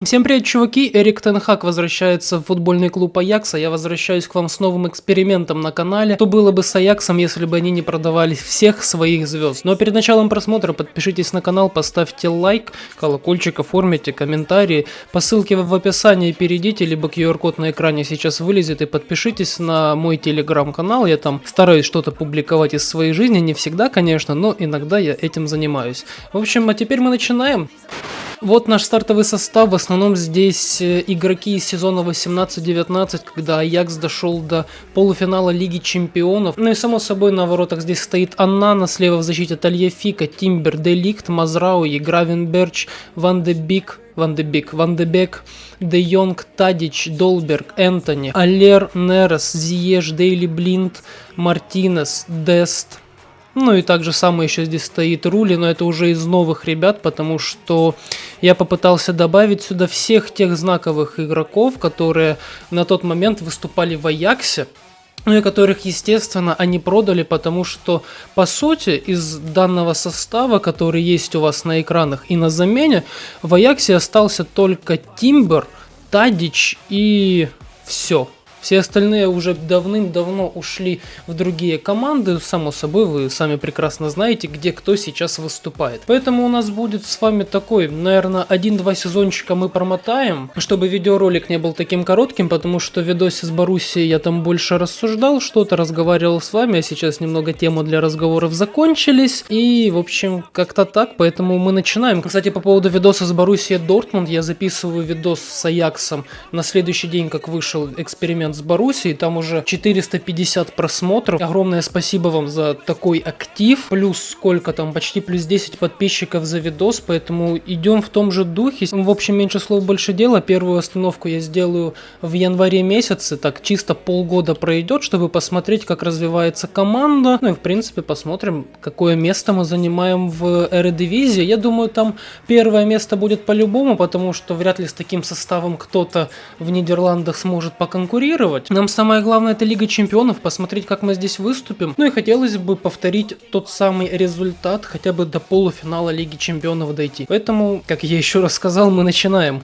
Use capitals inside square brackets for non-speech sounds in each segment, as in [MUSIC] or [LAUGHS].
Всем привет, чуваки! Эрик Тенхак возвращается в футбольный клуб Аякса. Я возвращаюсь к вам с новым экспериментом на канале. Что было бы с Аяксом, если бы они не продавали всех своих звезд? Но перед началом просмотра подпишитесь на канал, поставьте лайк, колокольчик, оформите комментарии. По ссылке в описании перейдите, либо QR-код на экране сейчас вылезет и подпишитесь на мой телеграм-канал. Я там стараюсь что-то публиковать из своей жизни, не всегда, конечно, но иногда я этим занимаюсь. В общем, а теперь мы начинаем. Вот наш стартовый состав. В основном здесь э, игроки из сезона 18-19, когда Аякс дошел до полуфинала Лиги Чемпионов. Ну и само собой на воротах здесь стоит Аннана, слева в защите Тальефика, Тимбер, Деликт, Мазрауи, Гравенберч, Ван де Бик, Ван де Бик, Ван де Бек, Де Йонг, Тадич, Долберг, Энтони, Алер, Нерес, Зиеш, Дейли Блинд, Мартинес, Дест, ну и также самое еще здесь стоит Рули, но это уже из новых ребят, потому что я попытался добавить сюда всех тех знаковых игроков, которые на тот момент выступали в Аяксе, ну и которых, естественно, они продали, потому что, по сути, из данного состава, который есть у вас на экранах и на замене, в Аяксе остался только Тимбер, Тадич и все. Все остальные уже давным-давно ушли в другие команды. Само собой, вы сами прекрасно знаете, где кто сейчас выступает. Поэтому у нас будет с вами такой, наверное, один-два сезончика мы промотаем, чтобы видеоролик не был таким коротким, потому что в видосе с Боруссией я там больше рассуждал, что-то разговаривал с вами, а сейчас немного тему для разговоров закончились. И, в общем, как-то так, поэтому мы начинаем. Кстати, по поводу видоса с Боруссией Дортмунд, я записываю видос с Аяксом на следующий день, как вышел эксперимент с Боруссией, там уже 450 просмотров. Огромное спасибо вам за такой актив. Плюс сколько там, почти плюс 10 подписчиков за видос, поэтому идем в том же духе. В общем, меньше слов, больше дела. Первую остановку я сделаю в январе месяце, так чисто полгода пройдет, чтобы посмотреть, как развивается команда. Ну и в принципе посмотрим, какое место мы занимаем в Эредивизии. Я думаю, там первое место будет по-любому, потому что вряд ли с таким составом кто-то в Нидерландах сможет поконкурировать конкурировать. Нам самое главное это Лига Чемпионов, посмотреть, как мы здесь выступим. Ну и хотелось бы повторить тот самый результат, хотя бы до полуфинала Лиги Чемпионов дойти. Поэтому, как я еще раз сказал, мы начинаем.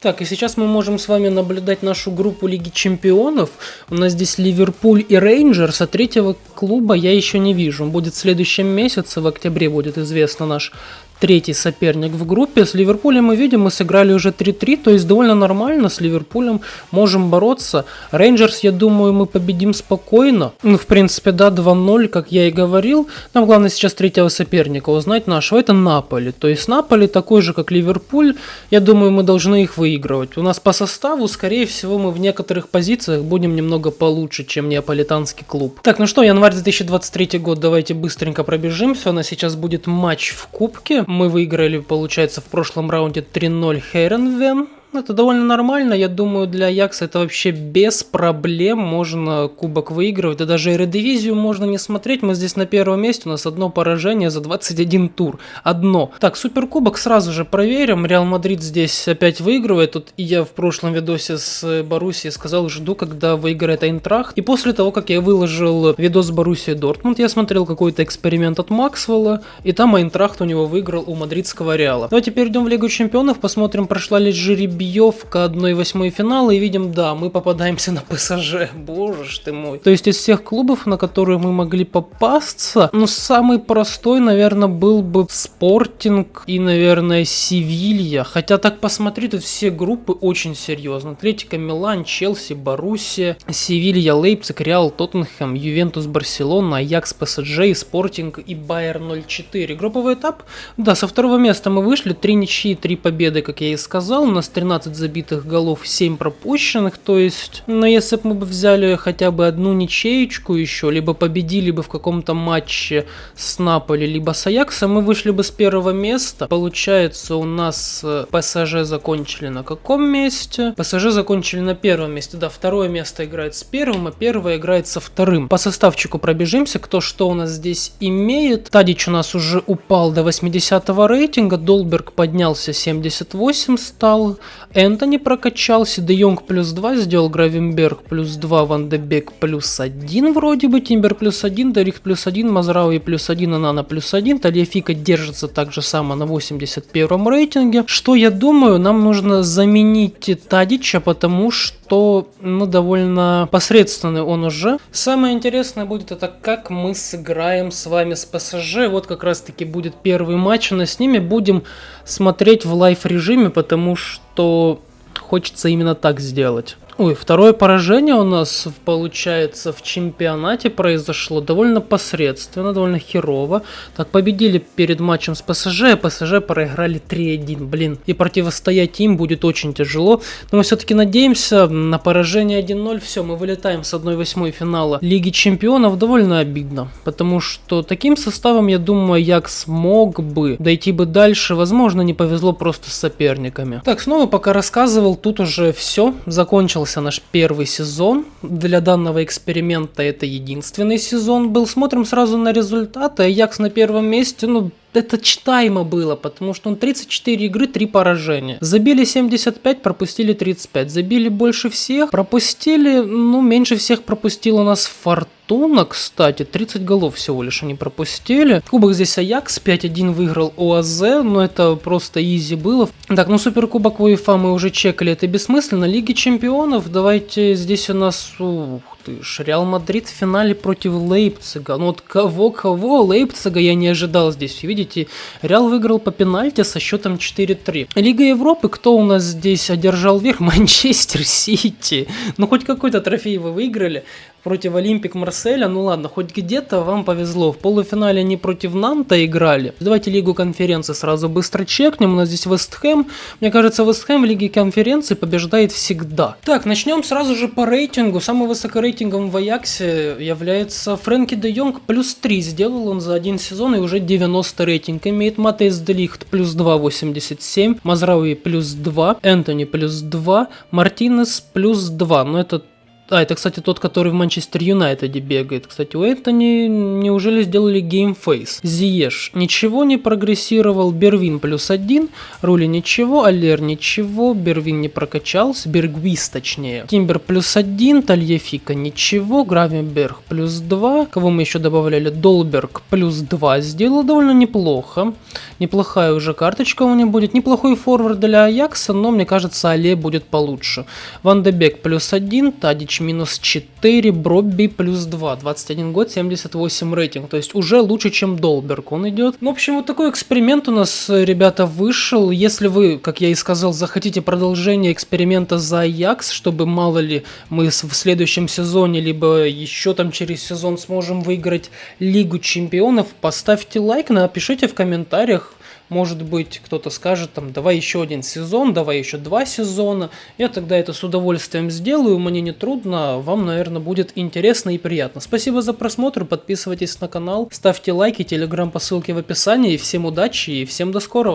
Так, и сейчас мы можем с вами наблюдать нашу группу Лиги Чемпионов. У нас здесь Ливерпуль и Рейнджерс, а третьего клуба я еще не вижу. Он будет в следующем месяце, в октябре будет известно наш третий соперник в группе. С Ливерпулем мы видим, мы сыграли уже 3-3, то есть довольно нормально. С Ливерпулем можем бороться. Рейнджерс, я думаю, мы победим спокойно. Ну, в принципе, да, 2-0, как я и говорил. Нам главное сейчас третьего соперника узнать нашего. Это Наполи. То есть Наполи такой же, как Ливерпуль. Я думаю, мы должны их выигрывать. У нас по составу, скорее всего, мы в некоторых позициях будем немного получше, чем неаполитанский клуб. Так, ну что, январь 2023 год, давайте быстренько пробежимся. У нас сейчас будет матч в Кубке мы выиграли, получается, в прошлом раунде 3-0 Хейренвен. Ну, это довольно нормально, я думаю, для Аякса это вообще без проблем. Можно кубок выигрывать, да даже Эредивизию можно не смотреть, мы здесь на первом месте, у нас одно поражение за 21 тур, одно. Так, суперкубок сразу же проверим, Реал Мадрид здесь опять выигрывает, тут и я в прошлом видосе с Боруссией сказал, жду, когда выиграет Айнтрахт, и после того, как я выложил видос с Боруссией Дортмунд, я смотрел какой-то эксперимент от Максвелла, и там Айнтрахт у него выиграл у мадридского Реала. Давайте перейдем в Лигу Чемпионов, посмотрим, прошла ли жеребьевка 1/8 финала и видим, да, мы попадаемся на ПСЖ. Боже ж ты мой. То есть из всех клубов, на которые мы могли попасться, ну самый простой, наверное, был бы Спортинг и, наверное, Севилья. Хотя так посмотри, тут все группы очень серьезно. Атлетика, Милан, Челси, Боруссия, Севилья, Лейпциг, Реал, Тоттенхэм, Ювентус, Барселона, Аякс, ПСЖ, Спортинг и Байер 04. Групповой этап, да, со второго места мы вышли, три ничьи, три победы, как я и сказал, у нас 13 12 забитых голов, 7 пропущенных, то есть, но если бы мы бы взяли хотя бы одну ничеечку еще, либо победили бы в каком-то матче с Наполи, либо с Аяксом, мы вышли бы с первого места. Получается, у нас э, ПСЖ закончили на каком месте? ПСЖ закончили на первом месте, да, второе место играет с первым, а первое играет со вторым. По составчику пробежимся, кто что у нас здесь имеет. Тадич у нас уже упал до 80 рейтинга, Долберг поднялся 78 стал, Энтони прокачался, Де Йонг плюс 2 сделал, Гравенберг плюс 2, Ван де Бек плюс 1 вроде бы, Тимбер плюс 1, Дарих плюс 1, Мазрауи плюс 1, Анана плюс 1, Тальяфика держится так же само на 81 рейтинге. Что я думаю, нам нужно заменить Тадича, потому что, ну, довольно посредственный он уже. Самое интересное будет это, как мы сыграем с вами с ПСЖ. Вот как раз таки будет первый матч, но с ними будем смотреть в live режиме, потому что хочется именно так сделать. Ой, второе поражение у нас получается в чемпионате произошло довольно посредственно, довольно херово. Так, победили перед матчем с ПСЖ, а ПСЖ проиграли 3-1, блин. И противостоять им будет очень тяжело. Но мы все-таки надеемся на поражение 1-0. Все, мы вылетаем с 1-8 финала Лиги Чемпионов. Довольно обидно, потому что таким составом, я думаю, Як смог бы дойти бы дальше. Возможно, не повезло просто с соперниками. Так, снова пока рассказывал, тут уже все, закончил закончился наш первый сезон. Для данного эксперимента это единственный сезон был. Смотрим сразу на результаты. Аякс на первом месте, ну, это читаемо было, потому что он 34 игры, 3 поражения. Забили 75, пропустили 35. Забили больше всех, пропустили, ну, меньше всех пропустил у нас Фортуна, кстати. 30 голов всего лишь они пропустили. Кубок здесь Аякс, 5-1 выиграл ОАЗ, но это просто easy было. Так, ну Суперкубок УЕФА мы уже чекали, это бессмысленно. Лиги Чемпионов, давайте здесь у нас... Ух, ты ж, Реал Мадрид в финале против Лейпцига. Ну вот кого-кого, Лейпцига я не ожидал здесь. Видите, Реал выиграл по пенальти со счетом 4-3. Лига Европы, кто у нас здесь одержал верх? [LAUGHS] Манчестер Сити. Ну хоть какой-то трофей вы выиграли против Олимпик Марселя, ну ладно, хоть где-то вам повезло. В полуфинале они против Нанта играли. Давайте Лигу конференции сразу быстро чекнем. У нас здесь Вестхэм. Мне кажется, Вестхэм в Лиге конференции побеждает всегда. Так, начнем сразу же по рейтингу. Самым высокорейтинговым в Аяксе является Фрэнки де Йонг. Плюс 3 сделал он за один сезон и уже 90 рейтинг имеет. Матейс Де Лихт плюс 2, 87. Мазрауи плюс 2. Энтони плюс 2. Мартинес плюс 2. Но это а, это, кстати, тот, который в Манчестер Юнайтеде бегает. Кстати, у Энтони неужели сделали game face? Зиеш ничего не прогрессировал, Бервин плюс один, Рули ничего, Аллер ничего, Бервин не прокачался, Бергвиз точнее. Тимбер плюс один, Тальефика ничего, Гравенберг плюс два, кого мы еще добавляли, Долберг плюс два, сделал довольно неплохо. Неплохая уже карточка у него будет, неплохой форвард для Аякса, но мне кажется, Але будет получше. Ван Дебек плюс один, Тадич Митрич минус 4, Бробби плюс 2, 21 год, 78 рейтинг, то есть уже лучше, чем Долберг он идет. Ну, в общем, вот такой эксперимент у нас, ребята, вышел. Если вы, как я и сказал, захотите продолжение эксперимента за Аякс, чтобы, мало ли, мы в следующем сезоне, либо еще там через сезон сможем выиграть Лигу Чемпионов, поставьте лайк, напишите в комментариях, может быть, кто-то скажет, там, давай еще один сезон, давай еще два сезона. Я тогда это с удовольствием сделаю, мне не трудно, вам, наверное, будет интересно и приятно. Спасибо за просмотр, подписывайтесь на канал, ставьте лайки, телеграм по ссылке в описании. Всем удачи и всем до скорого.